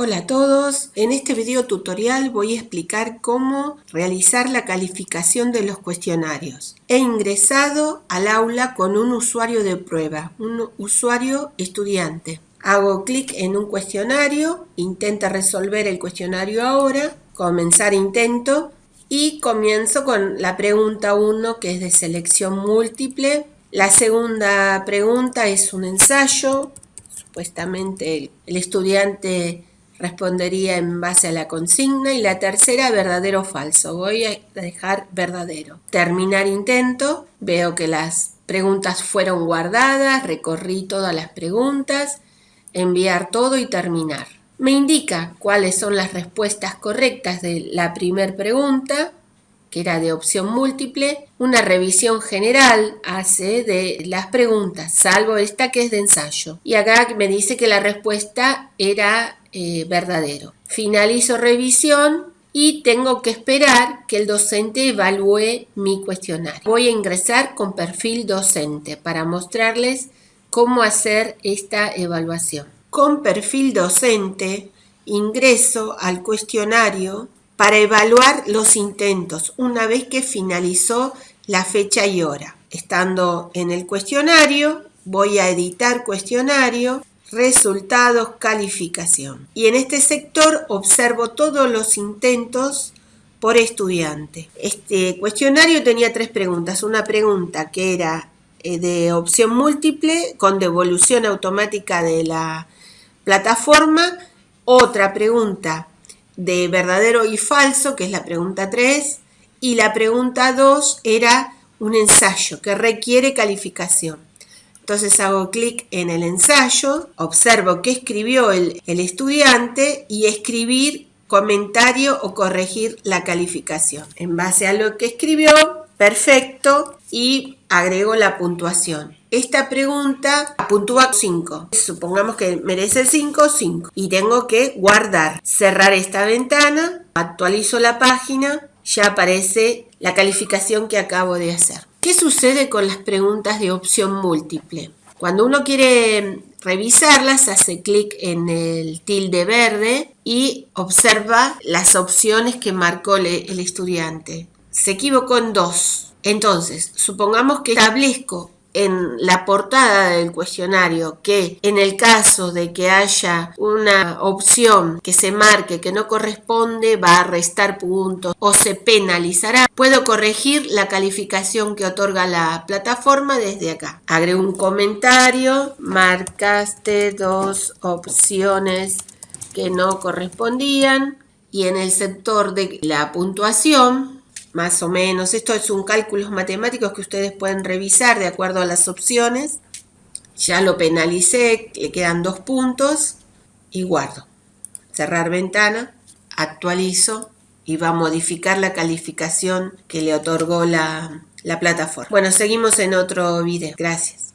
Hola a todos, en este video tutorial voy a explicar cómo realizar la calificación de los cuestionarios. He ingresado al aula con un usuario de prueba, un usuario estudiante. Hago clic en un cuestionario, intenta resolver el cuestionario ahora, comenzar intento y comienzo con la pregunta 1 que es de selección múltiple. La segunda pregunta es un ensayo, supuestamente el estudiante respondería en base a la consigna y la tercera verdadero o falso. Voy a dejar verdadero. Terminar intento. Veo que las preguntas fueron guardadas, recorrí todas las preguntas, enviar todo y terminar. Me indica cuáles son las respuestas correctas de la primera pregunta que era de opción múltiple, una revisión general hace de las preguntas, salvo esta que es de ensayo. Y acá me dice que la respuesta era eh, verdadero. Finalizo revisión y tengo que esperar que el docente evalúe mi cuestionario. Voy a ingresar con perfil docente para mostrarles cómo hacer esta evaluación. Con perfil docente ingreso al cuestionario para evaluar los intentos una vez que finalizó la fecha y hora. Estando en el cuestionario, voy a editar cuestionario, resultados, calificación. Y en este sector observo todos los intentos por estudiante. Este cuestionario tenía tres preguntas. Una pregunta que era eh, de opción múltiple con devolución automática de la plataforma. Otra pregunta de verdadero y falso, que es la pregunta 3, y la pregunta 2 era un ensayo que requiere calificación. Entonces hago clic en el ensayo, observo qué escribió el, el estudiante y escribir comentario o corregir la calificación. En base a lo que escribió, perfecto, y agrego la puntuación. Esta pregunta puntúa 5. Supongamos que merece 5, 5. Y tengo que guardar, cerrar esta ventana, actualizo la página, ya aparece la calificación que acabo de hacer. ¿Qué sucede con las preguntas de opción múltiple? Cuando uno quiere revisarlas, hace clic en el tilde verde y observa las opciones que marcó el estudiante. Se equivocó en dos entonces, supongamos que establezco en la portada del cuestionario que en el caso de que haya una opción que se marque que no corresponde va a restar puntos o se penalizará, puedo corregir la calificación que otorga la plataforma desde acá. Agrego un comentario, marcaste dos opciones que no correspondían y en el sector de la puntuación más o menos. Esto es un cálculo matemáticos que ustedes pueden revisar de acuerdo a las opciones. Ya lo penalicé, le quedan dos puntos y guardo. Cerrar ventana, actualizo y va a modificar la calificación que le otorgó la, la plataforma. Bueno, seguimos en otro video. Gracias.